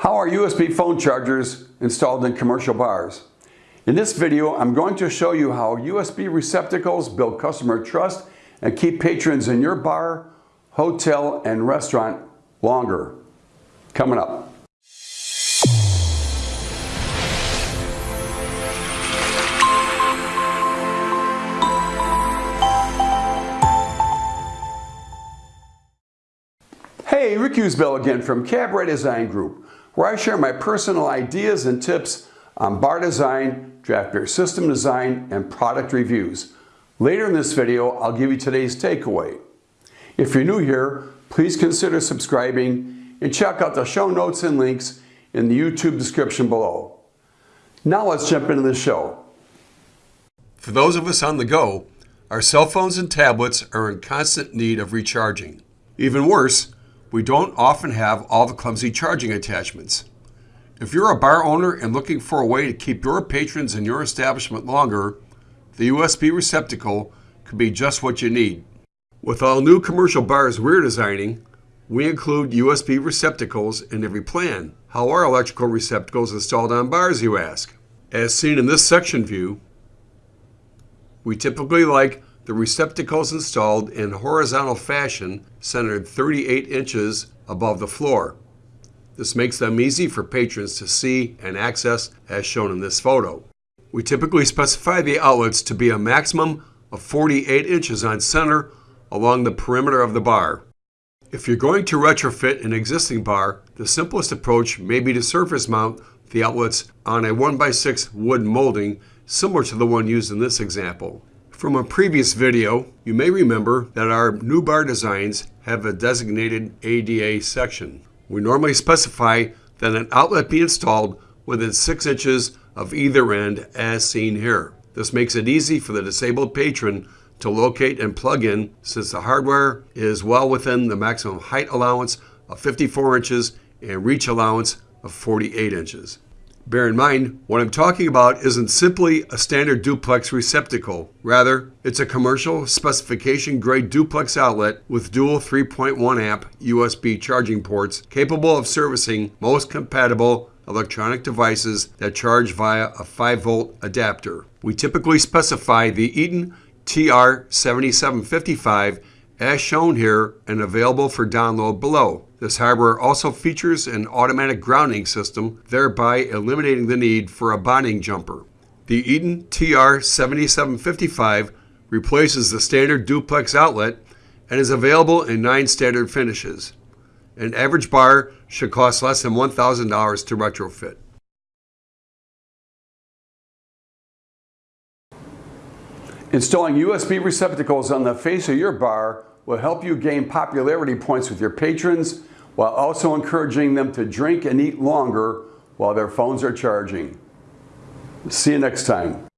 How are USB phone chargers installed in commercial bars? In this video, I'm going to show you how USB receptacles build customer trust and keep patrons in your bar, hotel, and restaurant longer. Coming up. Hey, Rick Usbell again from Cabaret Design Group where I share my personal ideas and tips on bar design, draft beer system design, and product reviews. Later in this video, I'll give you today's takeaway. If you're new here, please consider subscribing and check out the show notes and links in the YouTube description below. Now let's jump into the show. For those of us on the go, our cell phones and tablets are in constant need of recharging. Even worse, we don't often have all the clumsy charging attachments. If you're a bar owner and looking for a way to keep your patrons in your establishment longer, the USB receptacle could be just what you need. With all new commercial bars we're designing, we include USB receptacles in every plan. How are electrical receptacles installed on bars, you ask? As seen in this section view, we typically like the receptacles installed in horizontal fashion centered 38 inches above the floor. This makes them easy for patrons to see and access as shown in this photo. We typically specify the outlets to be a maximum of 48 inches on center along the perimeter of the bar. If you're going to retrofit an existing bar, the simplest approach may be to surface mount the outlets on a 1x6 wood molding similar to the one used in this example. From a previous video, you may remember that our new bar designs have a designated ADA section. We normally specify that an outlet be installed within 6 inches of either end as seen here. This makes it easy for the disabled patron to locate and plug in since the hardware is well within the maximum height allowance of 54 inches and reach allowance of 48 inches. Bear in mind, what I'm talking about isn't simply a standard duplex receptacle. Rather, it's a commercial specification grade duplex outlet with dual 3.1 amp USB charging ports capable of servicing most compatible electronic devices that charge via a 5 volt adapter. We typically specify the Eaton TR7755 as shown here and available for download below. This hardware also features an automatic grounding system, thereby eliminating the need for a bonding jumper. The Eaton TR7755 replaces the standard duplex outlet and is available in nine standard finishes. An average bar should cost less than $1,000 to retrofit. Installing USB receptacles on the face of your bar will help you gain popularity points with your patrons while also encouraging them to drink and eat longer while their phones are charging. See you next time.